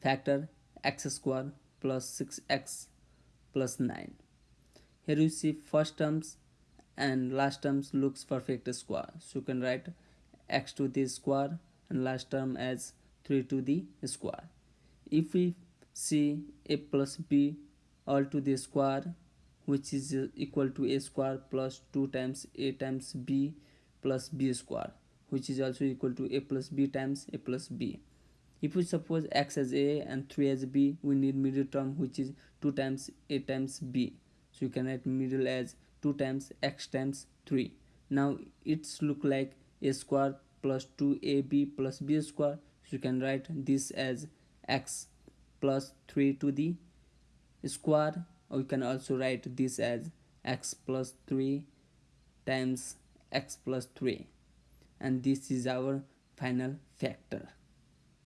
factor x square plus 6x plus 9 here you see first terms and last terms looks perfect square. So you can write x to the square and last term as 3 to the square. If we see a plus b all to the square which is equal to a square plus 2 times a times b plus b square which is also equal to a plus b times a plus b if we suppose x as a and 3 as b we need middle term which is 2 times a times b. So you can write middle as 2 times x times 3 now it's look like a square plus 2ab plus b square. So you can write this as x plus 3 to the square or you can also write this as x plus 3 times x plus 3 and this is our final factor